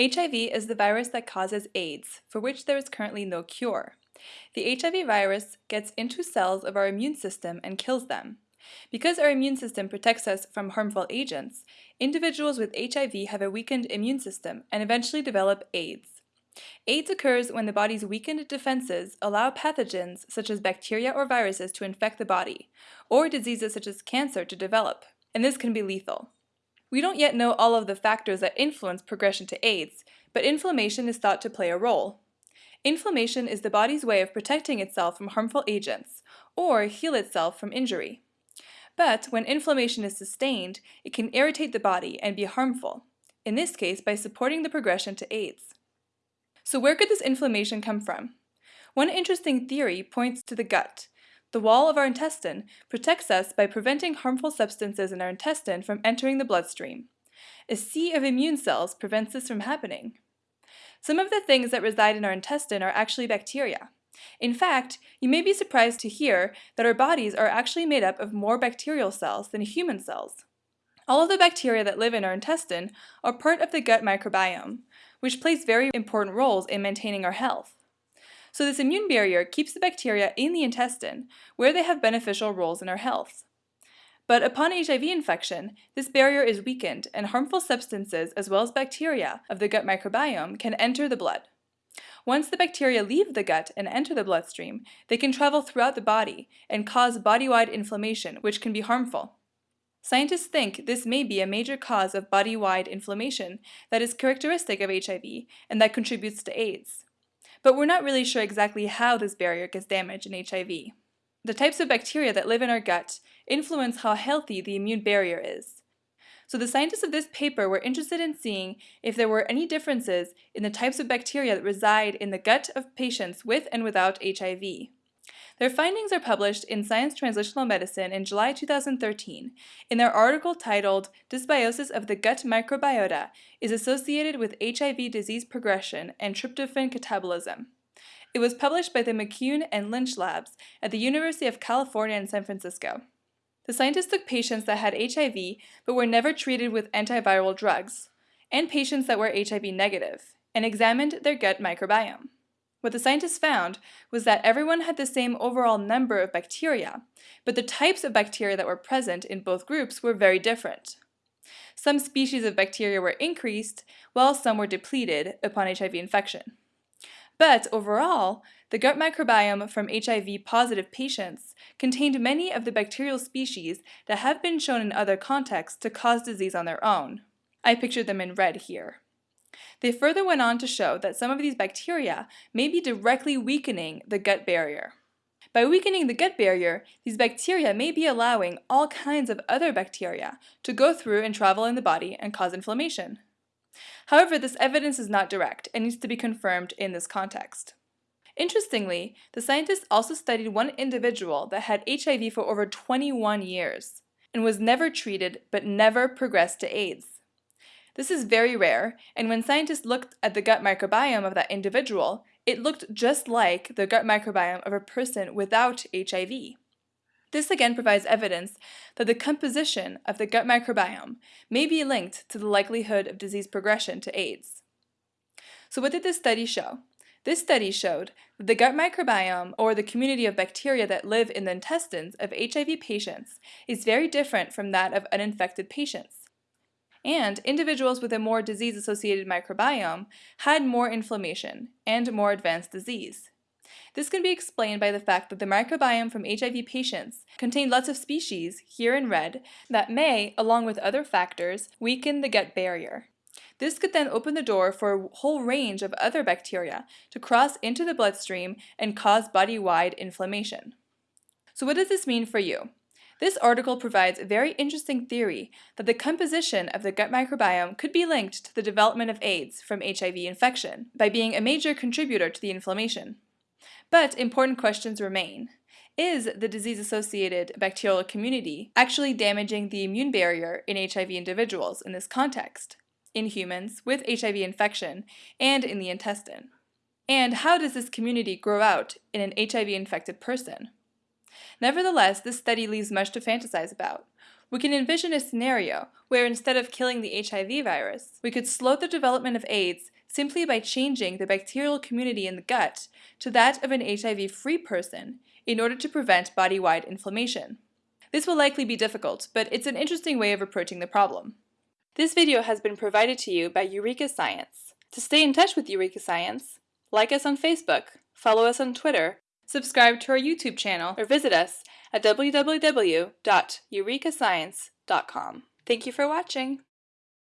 HIV is the virus that causes AIDS, for which there is currently no cure. The HIV virus gets into cells of our immune system and kills them. Because our immune system protects us from harmful agents, individuals with HIV have a weakened immune system and eventually develop AIDS. AIDS occurs when the body's weakened defenses allow pathogens such as bacteria or viruses to infect the body, or diseases such as cancer to develop, and this can be lethal. We don't yet know all of the factors that influence progression to AIDS, but inflammation is thought to play a role. Inflammation is the body's way of protecting itself from harmful agents, or heal itself from injury. But when inflammation is sustained, it can irritate the body and be harmful, in this case by supporting the progression to AIDS. So where could this inflammation come from? One interesting theory points to the gut, the wall of our intestine protects us by preventing harmful substances in our intestine from entering the bloodstream. A sea of immune cells prevents this from happening. Some of the things that reside in our intestine are actually bacteria. In fact, you may be surprised to hear that our bodies are actually made up of more bacterial cells than human cells. All of the bacteria that live in our intestine are part of the gut microbiome, which plays very important roles in maintaining our health. So this immune barrier keeps the bacteria in the intestine, where they have beneficial roles in our health. But upon HIV infection, this barrier is weakened and harmful substances as well as bacteria of the gut microbiome can enter the blood. Once the bacteria leave the gut and enter the bloodstream, they can travel throughout the body and cause body-wide inflammation, which can be harmful. Scientists think this may be a major cause of body-wide inflammation that is characteristic of HIV and that contributes to AIDS but we're not really sure exactly how this barrier gets damaged in HIV. The types of bacteria that live in our gut influence how healthy the immune barrier is. So the scientists of this paper were interested in seeing if there were any differences in the types of bacteria that reside in the gut of patients with and without HIV. Their findings are published in Science Translational Medicine in July 2013 in their article titled Dysbiosis of the Gut Microbiota is Associated with HIV Disease Progression and Tryptophan Catabolism. It was published by the McCune and Lynch Labs at the University of California in San Francisco. The scientists took patients that had HIV but were never treated with antiviral drugs, and patients that were HIV negative, and examined their gut microbiome. What the scientists found was that everyone had the same overall number of bacteria, but the types of bacteria that were present in both groups were very different. Some species of bacteria were increased, while some were depleted upon HIV infection. But overall, the gut microbiome from HIV-positive patients contained many of the bacterial species that have been shown in other contexts to cause disease on their own. I pictured them in red here. They further went on to show that some of these bacteria may be directly weakening the gut barrier. By weakening the gut barrier, these bacteria may be allowing all kinds of other bacteria to go through and travel in the body and cause inflammation. However, this evidence is not direct and needs to be confirmed in this context. Interestingly, the scientists also studied one individual that had HIV for over 21 years and was never treated but never progressed to AIDS. This is very rare, and when scientists looked at the gut microbiome of that individual, it looked just like the gut microbiome of a person without HIV. This again provides evidence that the composition of the gut microbiome may be linked to the likelihood of disease progression to AIDS. So what did this study show? This study showed that the gut microbiome, or the community of bacteria that live in the intestines of HIV patients, is very different from that of uninfected patients and individuals with a more disease-associated microbiome had more inflammation and more advanced disease. This can be explained by the fact that the microbiome from HIV patients contained lots of species, here in red, that may, along with other factors, weaken the gut barrier. This could then open the door for a whole range of other bacteria to cross into the bloodstream and cause body-wide inflammation. So what does this mean for you? This article provides a very interesting theory that the composition of the gut microbiome could be linked to the development of AIDS from HIV infection by being a major contributor to the inflammation. But important questions remain. Is the disease-associated bacterial community actually damaging the immune barrier in HIV individuals in this context, in humans with HIV infection, and in the intestine? And how does this community grow out in an HIV-infected person? Nevertheless, this study leaves much to fantasize about. we can envision a scenario where instead of killing the HIV virus, we could slow the development of AIDS simply by changing the bacterial community in the gut to that of an HIV-free person in order to prevent body-wide inflammation. This will likely be difficult, but it's an interesting way of approaching the problem. This video has been provided to you by Eureka Science. To stay in touch with Eureka Science, like us on Facebook, follow us on Twitter, subscribe to our YouTube channel, or visit us at www.eurekascience.com. Thank you for watching!